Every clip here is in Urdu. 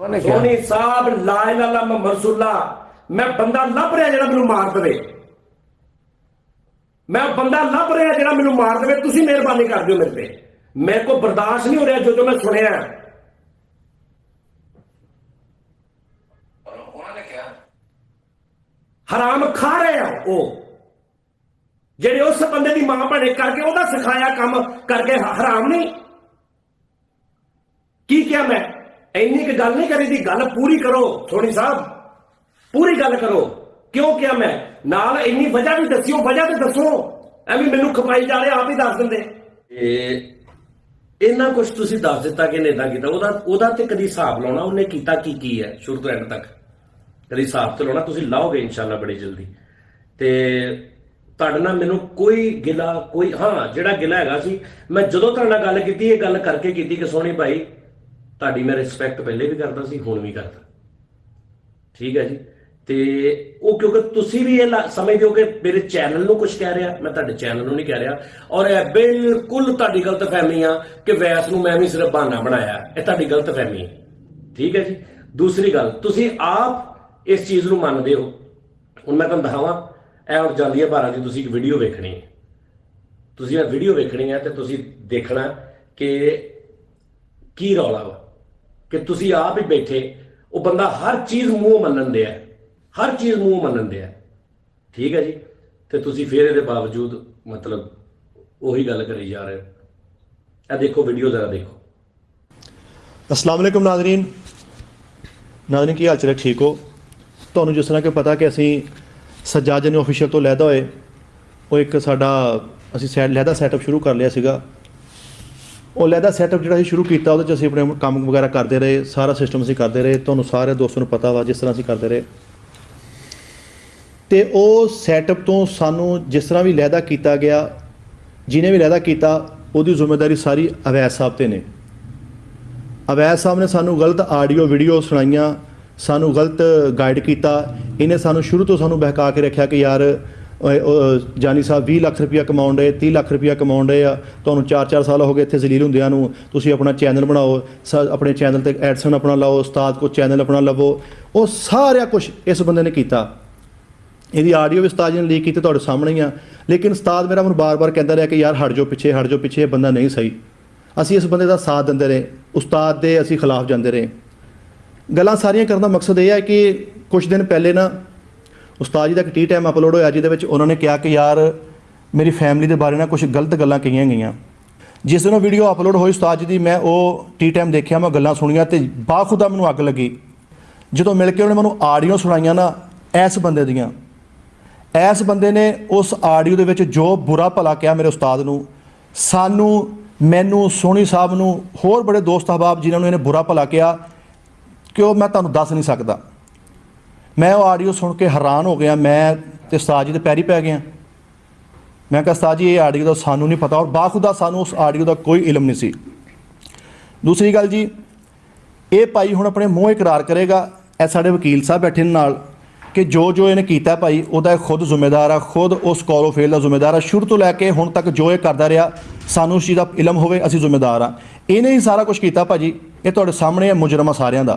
ਉਹਨੇ ਕਿਹਾ ਸੋਨੀ ਸਾਹਿਬ ਲਾ ਇਲਾਹਾ ਇਲਾ ਮਰਸੂਲਾ ਮੈਂ ਬੰਦਾ ਲੱਭ ਰਿਹਾ ਜਿਹੜਾ ਮੈਨੂੰ ਮਾਰ ਦੇਵੇ ਮੈਂ ਬੰਦਾ ਲੱਭ ਰਿਹਾ ਜਿਹੜਾ ਮੈਨੂੰ ਮਾਰ ਦੇਵੇ ਤੁਸੀਂ ਮਿਹਰਬਾਨੀ ਕਰ ਦਿਓ ਮੇਰੇ ਤੇ ਮੇਰੇ ਕੋ ਬਰਦਾਸ਼ਤ ਨਹੀਂ ਹੋ ਰਿਹਾ ਜੋ ਜੋ ਮੈਂ ਸੁਣਿਆ ਉਹਨਾਂ ਨੇ ਕਿਹਾ ਹਰਾਮ ਖਾ ਰਹੇ ਆ ਉਹ ਜਿਹੜੇ ਉਸ ਬੰਦੇ ਦੀ ਮਾਂ ਭਣੇ ਕਰਕੇ ਉਹਦਾ ਸਿਖਾਇਆ ਕੰਮ ਕਰਕੇ ਹ- ਹਰਾਮ ਨਹੀਂ ਕੀ ਕਿਹਾ اینی کہ گل نہیں کری دی گل پوری کرو تھوڑی صاحب پوری گل کرو کیوں کیا میں نال اینی وجہ بھی دسیو وجہ تے دسو ایویں مینوں کھپائی جا رہے آپ ہی دس دیندے اے اینا کچھ تسی دس دیتا کہ نیتا کیتا اودا اودا تے کدی حساب لاونا انہیں کیتا کی کی ہے شروع تو اینڈ تک کدی حساب تے لاونا تسی لاؤ گے انشاءاللہ بڑی جلدی تے ਤੁਹਾਡੇ ਨਾਲ کوئی گلا کوئی ہاں ਹਾਂ گلا ہے ਹੈਗਾ ਸੀ، ਮੈਂ ਜਦੋਂ ਤੁਹਾਡੇ ਨਾਲ ਗੱਲ ਕੀਤੀ، ਇਹ ਗੱਲ ਕਰਕੇ ਕੀਤੀ ਕਿ ਸੋਹਣੀ ਭਾਈ تاری رسپیکٹ پہلے بھی کرتا ہوں بھی کرتا ٹھیک ہے جی تو کیونکہ تُسی بھی یہ لا سمجھتے ہو کہ میرے چینل کو کچھ کہہ رہا میں تے چینل کو نہیں کہہ رہا اور بالکل تاری غلط فہمی آ کہ ویسن میں صرف بہانا بنایا یہ تاری غلط فہمی ٹھیک ہے جی دوسری گل تھی آپ اس چیز کو مانتے ہواواں یہ جانیا بارہ جی ویڈیو ویکنی تھی ویڈیو ویكھنا کہ کی رولا وا کہ تسی آپ ہی بیٹھے، وہ بندہ ہر چیز من ہر چیز مان دیا ہے۔ ٹھیک ہے جی؟ تو پھر یہ باوجود مطلب وہی گل کری جا رہے ہو۔ دیکھو ویڈیو ذرا دیکھو۔ السلام علیکم ناظرین۔ ناظرین، کی حال چلے ٹھیک ہو؟ تو انہوں جس طرح کہ پتا کہ اسی سجا نے آفیشل تو لہدا ہوئے، وہ ایک ساڈا اہدا سیٹ اپ شروع کر لیا سا اور لہدہ سیٹ اپ جا شروع کیا وہ کام وغیرہ کرتے رہے سارا سسٹم اِس کرتے رہے تھوں سارے دوستوں پتا ہوا جس طرح اِسی کرتے رہے تو وہ سیٹ اپ سانوں جس طرح بھی لہدا کیا گیا جنہیں بھی لہدا کیا وہ زمہ داری ساری اویس صاحب کے نہیں اویس صاحب نے سنوں غلط آڈیو ویڈیو سنائی سانوں غلط گائڈ کیا ان نے سنوں شروع تو سنوں بہکا کے رکھا کہ یار جانی صاحب بھی لاکھ روپیہ کماؤ رہے تی لاکھ روپیہ کماؤں رہے چار سال ہو گئے اتنے زلیل ہوں تُری اپنا چینل بناؤ س اپنے چینل تک ایڈسن اپنا لاؤ استاد کو چینل اپنا لوگ وہ سارا کچھ اس بندے نے کیا یہ آڈیو بھی استاد نے لیک کی تعے سامنے آ لیکن استاد میرا من بار بار کہہ رہا رہے کہ یار ہٹ جو پیچھے ہٹ جو پیچھے یہ بندہ نہیں سہی اسی اس بندے کا ساتھ دے رہے استاد دے اسی خلاف جے رہے گلان ساریاں کرنا مقصد یہ ہے کہ کچھ دن پہلے نہ استاد جی کا ٹی ٹائم اپلوڈ ہوا جی انہوں نے کیا کہ یار میری فیملی دے بارے میں کچھ غلط گلیں کہیں گیا جس دنوں ویڈیو اپلوڈ ہوئی استاد جی میں وہ ٹی ٹائم دیکھ میں گلان سنیا تو باخا اگ لگی جتوں مل کے انہوں نے مجھے آڈیو سنائی نا ایس بندے دیا ایس بندے نے اس آڈیو کے جو برا پلا کیا میرے استاد کو سانوں مینو سونی صاحب نو ہور بڑے دوست احباب جنہوں نے برا پلا کیا کہ میں تمہیں دس نہیں سکتا میں وہ آڈیو سن کے حیران ہو گیا، میں ستا جی تو پیر ہی پی گیا میں کہا جی یہ آڈیو کا سانو نہیں پتا، اور باخا سانو اس آڈیو کا کوئی علم نہیں سی۔ دوسری گل جی یہ پی ہوں اپنے منہ اقرار کرے گا سارے وکیل صاحب بیٹھے نال، کہ جو جو انہیں کیتا یہ بھائی وہ خود ذمےدار آ خود اس فیل کا ذمہ دار ہے۔ شروع لے کے ہوں تک جو یہ کرتا رہا سانو اس چیز کا علم ہوئے اسی ذمہ ذمےدار ہاں۔ ہی سارا کچھ کیا پا جی یہ تو سامنے ہے مجرم آ سارا کا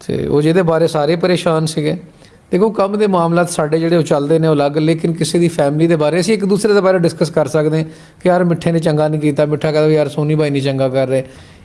تو وہ جو بارے سارے پریشان سگے دیکھو کم کے معاملہ سارے جلد نے وہ الگ لیکن کسی بھی فیملی کے بارے اِسی ایک دوسرے کے بارے میں ڈسکس کر سکتے ہیں کہ یار میٹھے نے چنگا نہیں میٹھا کہہ دے یار سونی بھائی نہیں چنگا کر رہے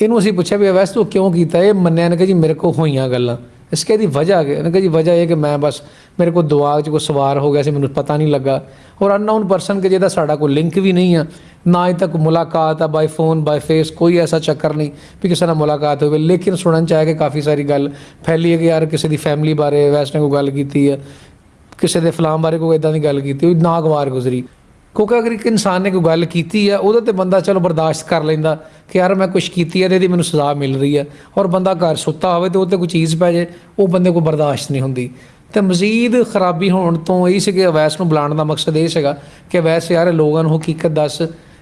یہ پوچھا بھی ویسے تو کیوں کیا یہ منیا نے کہا جی میرے کو ہوئی گلا اس کے وجہ کہ جی وجہ ہے کہ میں بس میرے کو دماغ کوئی سوار ہو گیا اسے مجھے پتا نہیں لگا اور ان ناؤن پرسن کہ جیسا سا کوئی لنک بھی نہیں آ ਆ ਨਾ ਹੀ ਤੱਕ ਮੁਲਾਕਾਤ ਆ ਬਾਈ ਫੋਨ ਬਾਈ ਫੇਸ ਕੋਈ ਐਸਾ ਚੱਕਰ ਨਹੀਂ ਵੀ ਕਿਸੇ ਨਾਲ ਮੁਲਾਕਾਤ ਹੋਵੇ ਲੇਕਿਨ ਸੁਣਨ ਚ ਆਇਆ ਕਿ ਕਾਫੀ ਸਾਰੀ ਗੱਲ ਫੈਲੀ ਹੈ ਕਿ ਯਾਰ ਕਿਸੇ ਦੀ ਫੈਮਿਲੀ ਬਾਰੇ ਵੈਸਟ ਨੇ ਕੋਈ ਗੱਲ ਕੀਤੀ ਹੈ ਕਿਸੇ ਦੇ ਫਲਾਮ ਬਾਰੇ ਕੋਈ ਇਦਾਂ ਦੀ ਗੱਲ ਕੀਤੀ ਉਹ ਨਾਗਵਾਰ ਗੁਜ਼ਰੀ ਕਿਉਂਕਿ ਅਗਰ ਇੱਕ ਇਨਸਾਨ ਨੇ ਕੋਈ ਗੱਲ ਕੀਤੀ ਹੈ ਉਹਦੇ ਤੇ ਬੰਦਾ ਚਲੋ ਬਰਦਾਸ਼ਤ ਕਰ ਲੈਂਦਾ ਕਿ ਯਾਰ ਮੈਂ ਕੁਝ ਕੀਤੀ ਹੈ ਤੇ ਇਹਦੀ ਮੈਨੂੰ ਸਜ਼ਾ ਮਿਲ ਰਹੀ ਹੈ ਔਰ ਬੰਦਾ ਘਰ ਸੁੱਤਾ ਹੋਵੇ ਤੇ ਉਹ ਤੇ ਕੋਈ ਚੀਜ਼ ਪੈ ਜੇ ਉਹ ਬੰਦੇ ਕੋਲ ਬਰਦਾਸ਼ਤ ਨਹੀਂ ਹੁੰਦੀ ਤੇ ਮਜ਼ੀਦ ਖਰਾਬੀ ਹੋਣ ਤੋਂ ਇਹ ਸੀ ਕਿ ਅਵੈਸ ਨੂੰ ਬੁਲਾਉਣ ਦਾ ਮਕਸਦ ਇਹ ਸੀਗਾ ਕਿ ਅਵੈਸ ਯਾਰ ਲੋਕਾਂ ਨੂੰ ਹਕੀਕਤ ਦੱਸ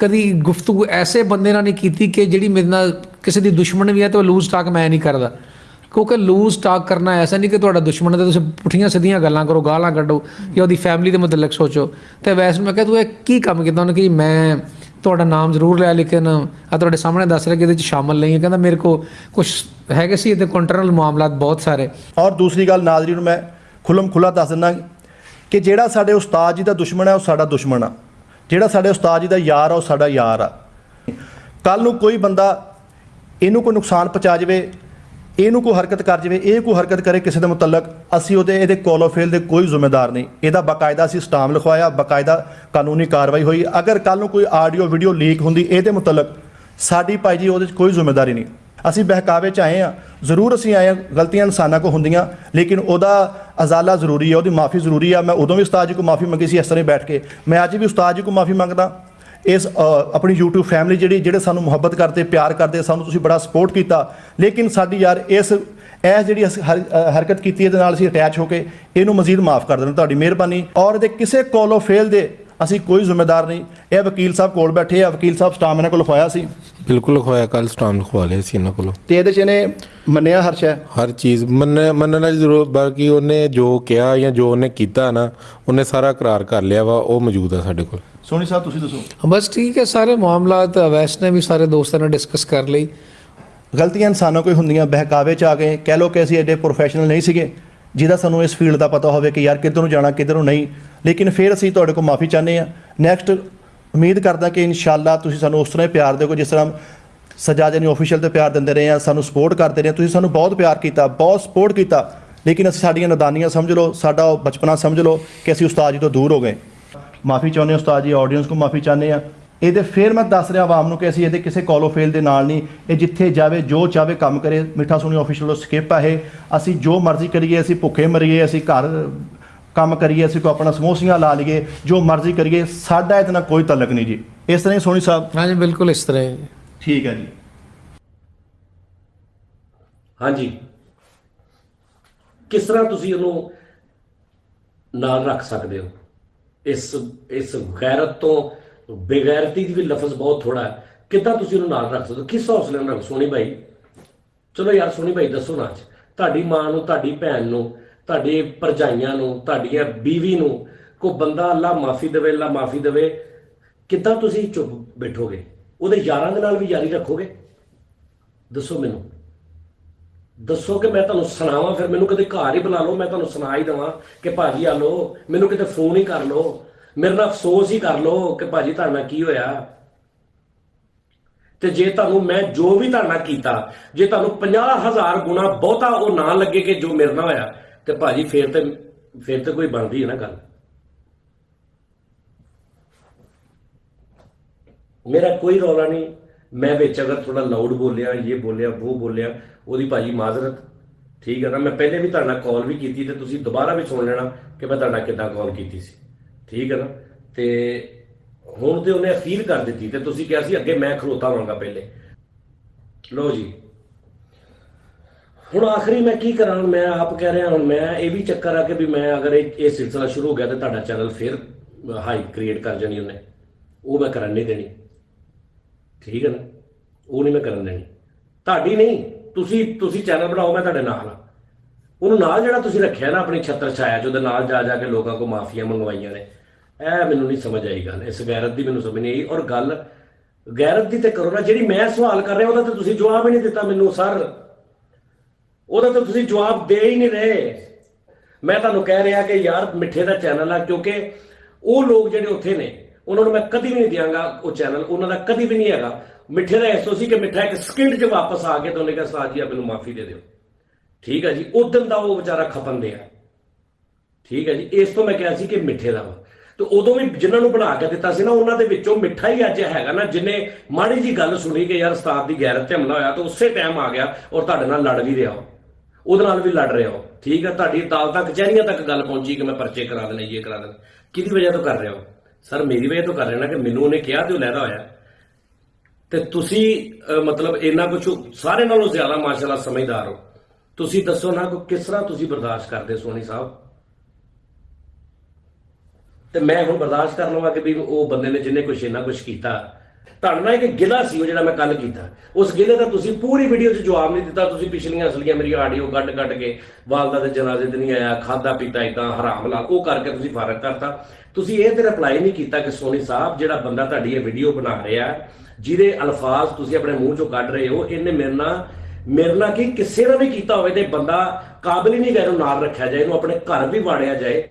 کدی گفتگو ایسے بندے نہیں کی جڑی میرے نا کسی دی دشمن بھی ہے تو وہ لوز ٹاک میں نہیں کرتا کیوں کہ لوز ٹاک کرنا ایسا نہیں کہ تا دشمن ہے تم پٹھیاں سیدیاں گلیں کرو گالاں کڈو یا وہی فیملی کے متعلق سوچو تو ویسے میں کہہ توں کی کام کیا انہیں کہ میں تھا نام ضرور لیا لیکن سامنے دس رہا کہ یہ شامل نہیں ہے کہ میرے کو کچھ ہے کہ سی کنٹرنل معاملات بہت سارے اور دوسری گل ناظرین میں کھلم کھلا دس دینا کہ جہاں سارے استاد جی کا دشمن ہے وہ سارا دشمن ہے جیڑا سارے استاد جی کا یار آ وہ یار آ کل نو کوئی بندہ یہ نقصان پہنچا جائے یہ کوئی حرکت کر جائے یہ کوئی حرکت کرے کسی دقی فیل کے کوئی ذمہ دار نہیں یہ باقاعدہ اِسی اسٹام لکھوایا باقاعدہ قانونی کاروائی ہوئی اگر کلو کوئی آڈیو ویڈیو لیک ہوں یہ متعلق ساری پا جی وہ کوئی ذمہ داری نہیں ابھی بہکاوے چائے ہاں ضرور اچھی آئے گلتی انسانوں کو ہوں لیکن وہ ازالا ضروری ہے وہ معافی ضروری ہے۔ میں ادو بھی استاد جی کو معافی منگی اس طرح بیٹھ کے۔ میں اج بھی استاد جی کو معافی منگا اس اپنی یو ٹیوب فیملی جی جی سانو محبت کرتے، پیار کرتے، سانو بڑا سپورٹ کیا لیکن ساری یار اس، ایس جیسے حرکت کی یہ اٹیچ ہو کے یہ مزید معاف کر دینا تاری مہربانی۔ اور کسی کولو فیل دے ابھی کوئی ذمے دار نہیں۔ یہ وکیل صاحب کوکیل صاحب اسٹام یہاں کو لکھوایا اس بالکل لکھوایا کل اسٹام لکھوا لیا کو منیا ہرش ہے ہر چیز من من باقی انہیں جو کیا یا جو انہیں کیا نا انہیں سارا کرار کر لیا وا وہ موجود ہے سارے کوسو ہاں، بس ٹھیک ہے سارے معاملہ ویسے نے بھی سارے دوستوں نے ڈسکس کر لی۔ گلتی سانوں کو ہوں بہکاوے چکے کہہ لو کہ ایڈے پروفیشنل نہیں سکے جی سنو اس فیلڈ کا پتا ہو یار کدھر جانا کدھروں نہیں لیکن پھر اِس تے کو معافی چاہتے ہاں نیکسٹ امید کرنا کہ ان شاء اللہ تھی سانو اس طرح ہی پیار دگو جس طرح سجا جن آفیشل سے پیار دین رہے ہیں سو سپورٹ کرتے رہے تو سنوں بہت پیار کیا بہت سپورٹ کیا لیکن اڈیاں ندانیاں سمجھ لو سا بچپنا سمجھ لو کہ اِسی استادی کو دور ہو گئے معافی چاہتے استادی آڈیئنس کو معافی چاہتے ہیں یہ پھر میں دس رہا عوام کہ یہ کسی کالو فیل کے نال نہیں یہ جتنے جائے جو چاہے کام کرے میٹھا سونی آفیشل والوں سکپ آئے اے جو مرضی کریے اے بکے مریے اے گھر کام کریے اِسی کو اپنا سموسیا لا لیے جو مرضی کریے ساڈا اتنا کوئی تعلق نہیں جی اس طرح سونی صاحب ہاں جی بالکل اس طرح ٹھیک ہے جی ہاں جی کس طرح تھی وہ رکھ سکتے ہو اس اس غیرت تو بے گیرتی بھی لفظ بہت تھوڑا ہے۔ کدھر انہوں نہ رکھ سکو کسا حوصلے رکھو سونی بھائی۔ چلو یار، سونی بھائی دسو ناچی ماں نیوں کو تیجائیاں تھی بیوی نو کو بندہ اللہ معافی دے اللہ معافی دے کسی چپ بیٹھو گے وہ یار بھی یاری رکھو گے دسو منو کہ میں تعینوں سناواں، پھر مجھے کدی گھر ہی بنا لو، میں تمہ دہاں کہ بھاجی آ لو میموں کتنے فون ہی کر لو۔ میرے نا افسوس ہی کر لو کہ بھا جی ترنا کی ہوا تو جی تمہیں میں جو بھی تو جی تمہیں پنج ہزار گنا بہتا وہ نہ لگے کہ جو میرے نا ہوا تو پا جی تو کوئی بندی ہے نا گل میرا کوئی رولا نہیں میں اگر تھوڑا لاؤڈ بولیا یہ بولیا وہ بولیا وہ معذرت ٹھیک ہے نا میں پہلے بھی تو کال بھی کیتی تے تسی دوبارہ بھی سن لینا کہ میں ترنا کال کیتی سی ٹھیک ہے نا تے ہون تو انہیں فیل کر دیتی تے کہ تیسرے کیا کھلوتا ہوں گا پہلے لو جی ہوں آخری میں کی کرا میں آپ کہہ رہے ہیں میں اے بھی چکر آکے بھی میں اگر سلسلہ شروع ہو گیا تو تاڑا چینل پھر ہائی کریٹ کر جانی انہیں وہ میں کرا نہیں دینی ٹھیک ہے نا وہ نہیں میں کرن دینی تاڑی نہیں تسی تسی چینل بناؤ میں تاڑے تا انہوں نال جڑا جا رکھا نا اپنی چھتر چھایا جو دے نال جا جا کے لوگاں کو معافیا منگوائیاں نے یہ منو نہیں سمجھ آئی گا اس گیرت بھی منتھ سمجھ نہیں آئی اور گل تے کرو نا جیڑی میں سوال کر رہا وہ تسی جواب ہی نہیں دیتا دتا سر وہ تو تسی جواب دے ہی نہیں رہے میں تعمیر کہہ رہا کہ یار مٹھے دا چینل ہے کیونکہ وہ لوگ جہے اتنے نے انہوں نے میں کدی بھی نہیں دیاں گا وہ چینل انہوں وہ کدی بھی نہیں ہے میٹھے کا سی کہ میٹھا ایک سکس آ کے تو انہوں نے کہا سا جی آپ مجھے معافی دیں ٹھیک ہے جی ادن کا وہ بےچارا کھپن دیا ٹھیک ہے جی اس تو میں کہا سی کہ مٹھے کا وا تو ادو بھی جنہوں نے بنا کے دا انہوں کے میٹھا ہی اچھا ہے نا جنہیں ماڑی جی گل سنی کہ یار رستاد کی گیر حملہ ہوا تو اسی ٹائم آ گیا اور تڑ بھی رہے ہو لڑ رہے ہو ٹھیک ہے دالتیں کچہریوں تک گل پہنچی کہ میں پرچے کرا دینا یہ کرا دینا کی وجہ تو کر رہا ہو سر میری وجہ تو کر رہے ہیں کہ میم ان نے کیا لہ رہا ہوا کہ تھی مطلب ایسا کچھ سارے زیادہ ماشاء اللہ سمجھدار ہو تو دسو نہ کس طرح برداشت کرتے سونی صاحب تو میں ہوں برداشت کر لا کہ بھی وہ بندے نے جنہیں کچھ کچھ کیتا نہ ایک گلا سی وہ میں کل کیتا اس گلے کا تسی پوری ویڈیو سے جب بھی نہیں دیں پچھلیاں اصل میں میری آڈیو کڈ کڈ کے والدہ سے جناز نہیں آیا کھادا پیتا ادا حرام ملا وہ کر کے تسی فارغ کرتا تسی اے یہ اپلائی نہیں کیتا کہ سونی صاحب جا بندہ یہ ویڈیو بنا رہے ہیں جیسے الفاظ تسی اپنے منہ چو کھڑ رہے ہو انہیں میرے میرنا میرے نہ کہ کسی نے بھی ہوئے ہوتے بندہ قابل ہی نہیں گیا رکھا جائے انہوں اپنے گھر بھی باڑیا جائے